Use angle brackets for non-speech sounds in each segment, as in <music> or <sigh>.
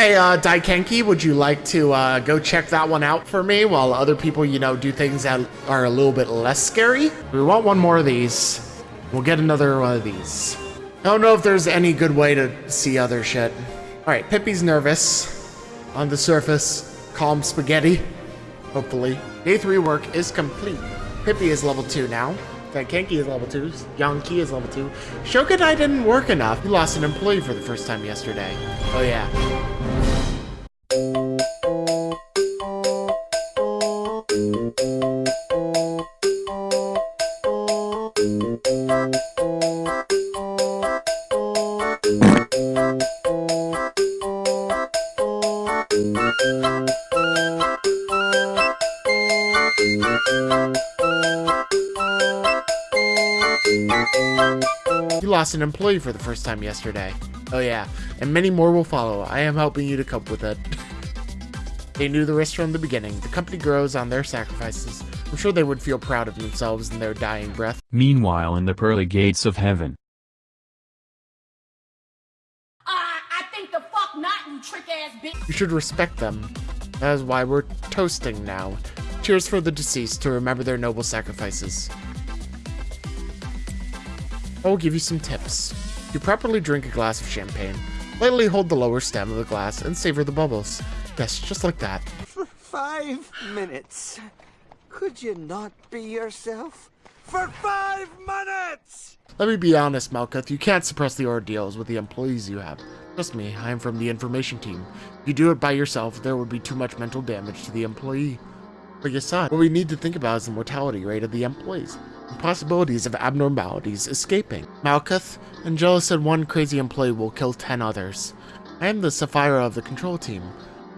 Hey, uh, Daikenki, would you like to uh, go check that one out for me while other people, you know, do things that are a little bit less scary? We want one more of these. We'll get another one of these. I don't know if there's any good way to see other shit. All right, Pippi's nervous. On the surface, calm spaghetti. Hopefully. Day three work is complete. Pippi is level two now. Kenki is level 2, Yonki is level 2. Shokunai didn't work enough. He lost an employee for the first time yesterday. Oh yeah. Lost an employee for the first time yesterday. Oh yeah, and many more will follow. I am helping you to cope with it. <laughs> they knew the risk from the beginning. The company grows on their sacrifices. I'm sure they would feel proud of themselves in their dying breath. Meanwhile in the pearly gates of heaven. Uh, I think the fuck not, you trick ass bitch. You should respect them. That is why we're toasting now. Cheers for the deceased to remember their noble sacrifices. I will give you some tips. You properly drink a glass of champagne. Lightly hold the lower stem of the glass and savor the bubbles. Yes, just like that. For five minutes. Could you not be yourself? For five minutes! Let me be honest, Malkuth. You can't suppress the ordeals with the employees you have. Trust me, I am from the information team. If you do it by yourself, there would be too much mental damage to the employee. But son, what we need to think about is the mortality rate of the employees possibilities of abnormalities escaping. Malkuth, Angela said one crazy employee will kill 10 others. I am the Sephirah of the control team.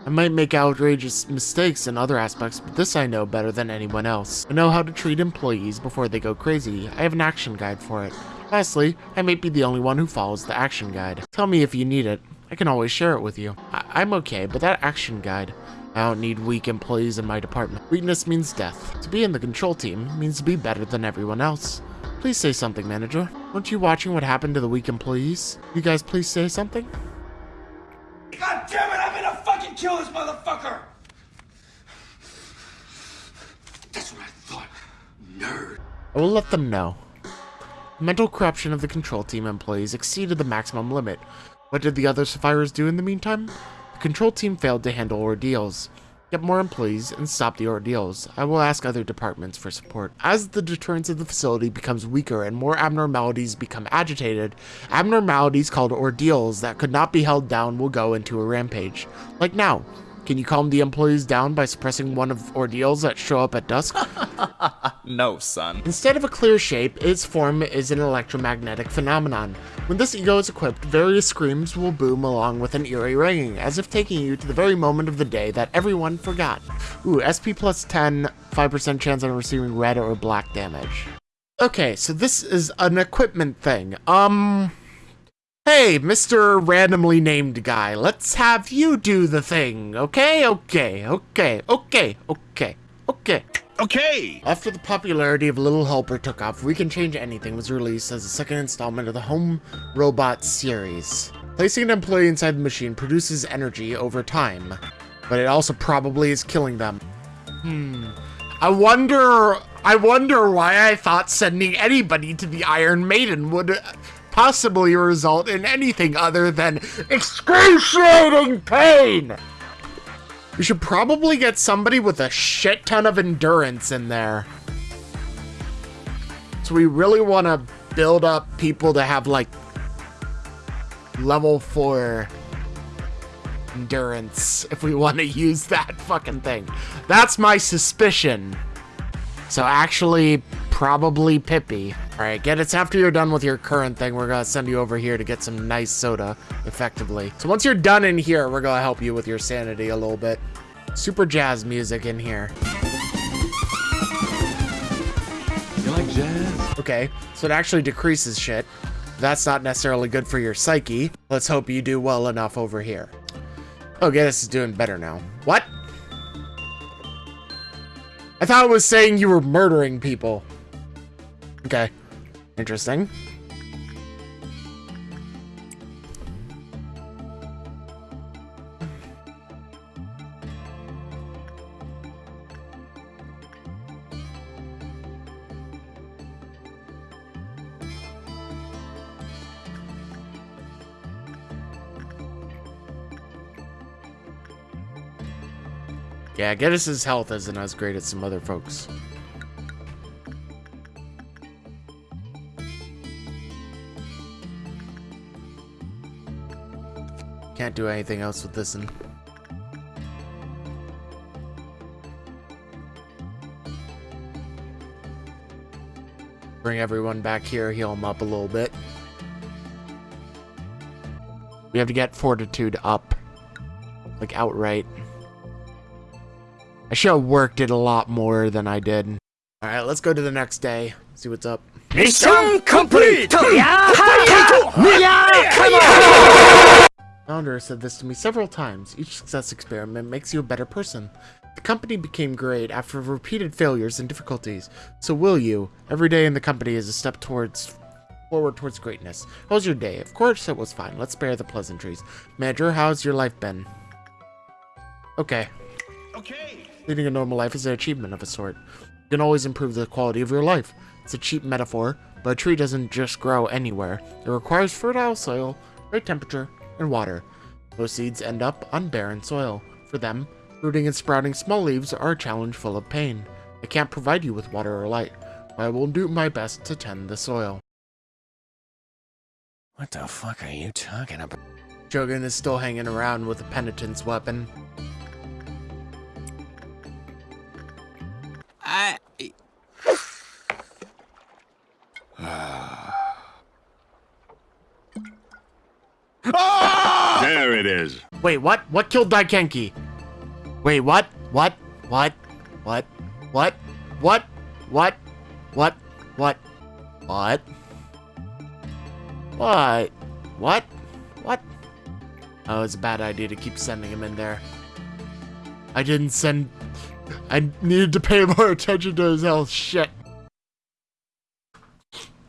I might make outrageous mistakes in other aspects, but this I know better than anyone else. I know how to treat employees before they go crazy. I have an action guide for it. Lastly, I may be the only one who follows the action guide. Tell me if you need it. I can always share it with you. I am okay, but that action guide, I don't need weak employees in my department. Weakness means death. To be in the control team means to be better than everyone else. Please say something, manager. Weren't you watching what happened to the weak employees? You guys please say something? God damn it, I'm gonna fucking kill this motherfucker! That's what I thought. Nerd. I will let them know. The mental corruption of the control team employees exceeded the maximum limit. What did the other Sephirahs do in the meantime? Control team failed to handle ordeals. Get more employees and stop the ordeals. I will ask other departments for support. As the deterrence of the facility becomes weaker and more abnormalities become agitated, abnormalities called ordeals that could not be held down will go into a rampage. Like now, can you calm the employees down by suppressing one of ordeals that show up at dusk? <laughs> no, son. Instead of a clear shape, its form is an electromagnetic phenomenon. When this ego is equipped, various screams will boom along with an eerie ringing, as if taking you to the very moment of the day that everyone forgot. Ooh, SP plus 10, 5% chance on receiving red or black damage. Okay, so this is an equipment thing. Um... Hey, Mr. Randomly Named Guy, let's have you do the thing, okay? Okay, okay, okay, okay, okay. Okay! After the popularity of Little Helper took off, We Can Change Anything was released as the second installment of the Home Robot series. Placing an employee inside the machine produces energy over time, but it also probably is killing them. Hmm. I wonder... I wonder why I thought sending anybody to the Iron Maiden would possibly result in anything other than excruciating pain. We should probably get somebody with a shit ton of endurance in there. So we really want to build up people to have like level 4 endurance if we want to <laughs> use that fucking thing. That's my suspicion. So actually, probably Pippi. Alright, get it after you're done with your current thing, we're gonna send you over here to get some nice soda, effectively. So once you're done in here, we're gonna help you with your sanity a little bit. Super jazz music in here. You like jazz? Okay, so it actually decreases shit. That's not necessarily good for your psyche. Let's hope you do well enough over here. Okay, this is doing better now. What? I thought it was saying you were murdering people. Okay. Interesting. Yeah, Geddes' health isn't as great as some other folks. Can't do anything else with this one. Bring everyone back here, heal them up a little bit. We have to get fortitude up. Like outright. I should have worked it a lot more than I did. Alright, let's go to the next day. See what's up. Mission complete! Founder said this to me several times. Each success experiment makes you a better person. The company became great after repeated failures and difficulties. So will you? Every day in the company is a step towards forward towards greatness. How was your day? Of course it was fine. Let's spare the pleasantries. Manager, how's your life been? Okay. Okay. Leading a normal life is an achievement of a sort. You can always improve the quality of your life. It's a cheap metaphor, but a tree doesn't just grow anywhere. It requires fertile soil, right temperature, and water. Most seeds end up on barren soil. For them, rooting and sprouting small leaves are a challenge full of pain. I can't provide you with water or light, but I will do my best to tend the soil. What the fuck are you talking about? Shogun is still hanging around with a penitence weapon. Wait, what? What killed Daikenki? Wait, what? What? What? What? What? What? What? What? What? What? What? What? What? Oh, it's a bad idea to keep sending him in there. I didn't send... I needed to pay more attention to his health. Shit.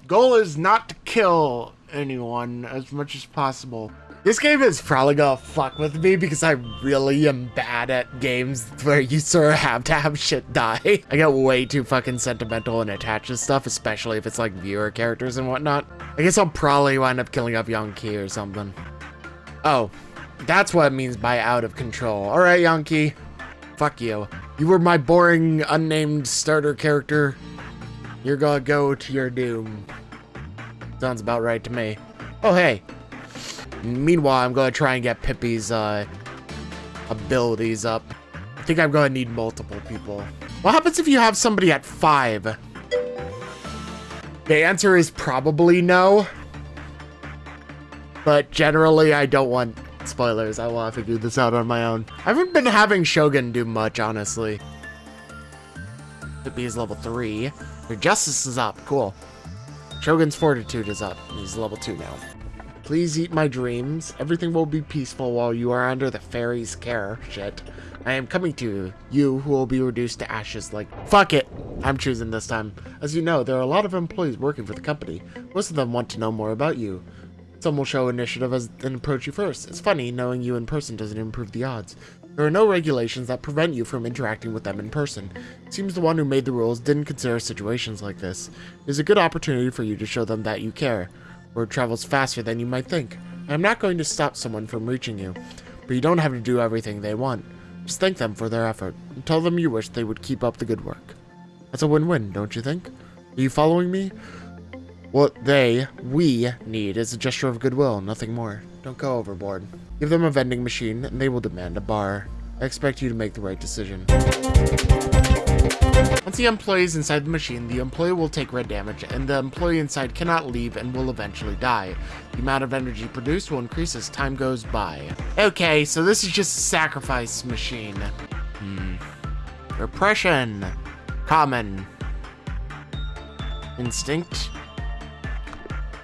Goal is not to kill anyone as much as possible. This game is probably gonna fuck with me because I really am bad at games where you sort of have to have shit die. <laughs> I get way too fucking sentimental and attached to stuff, especially if it's like viewer characters and whatnot. I guess I'll probably wind up killing up Yankee or something. Oh, that's what it means by out of control. Alright, Yankee. Fuck you. You were my boring, unnamed starter character. You're gonna go to your doom. Sounds about right to me. Oh, hey. Meanwhile, I'm gonna try and get Pippi's, uh, abilities up. I think I'm gonna need multiple people. What happens if you have somebody at five? The answer is probably no. But generally, I don't want spoilers. I will have to do this out on my own. I haven't been having Shogun do much, honestly. Pippi is level three. Your justice is up. Cool. Shogun's fortitude is up. He's level two now. Please eat my dreams. Everything will be peaceful while you are under the fairy's care. Shit. I am coming to you. You who will be reduced to ashes like- Fuck it! I'm choosing this time. As you know, there are a lot of employees working for the company. Most of them want to know more about you. Some will show initiative as and approach you first. It's funny, knowing you in person doesn't improve the odds. There are no regulations that prevent you from interacting with them in person. It seems the one who made the rules didn't consider situations like this. It is a good opportunity for you to show them that you care. Word travels faster than you might think. I am not going to stop someone from reaching you, but you don't have to do everything they want. Just thank them for their effort, and tell them you wish they would keep up the good work. That's a win-win, don't you think? Are you following me? What they, we, need is a gesture of goodwill, nothing more. Don't go overboard. Give them a vending machine, and they will demand a bar. I expect you to make the right decision. Once the employee is inside the machine, the employee will take red damage, and the employee inside cannot leave and will eventually die. The amount of energy produced will increase as time goes by. Okay, so this is just a sacrifice machine. Hmm. Repression. Common. Instinct.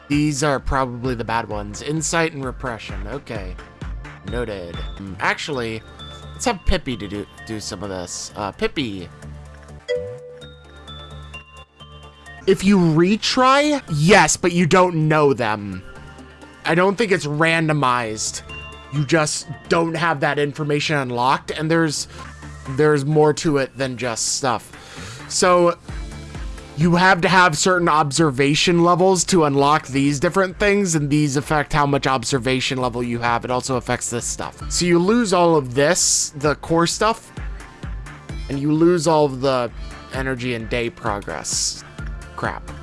These are probably the bad ones. Insight and repression. Okay. Noted. Hmm, Actually, let's have Pippi to do, do some of this. Uh, Pippi. If you retry, yes, but you don't know them. I don't think it's randomized. You just don't have that information unlocked, and there's there's more to it than just stuff. So you have to have certain observation levels to unlock these different things, and these affect how much observation level you have. It also affects this stuff. So you lose all of this, the core stuff, and you lose all of the energy and day progress crap.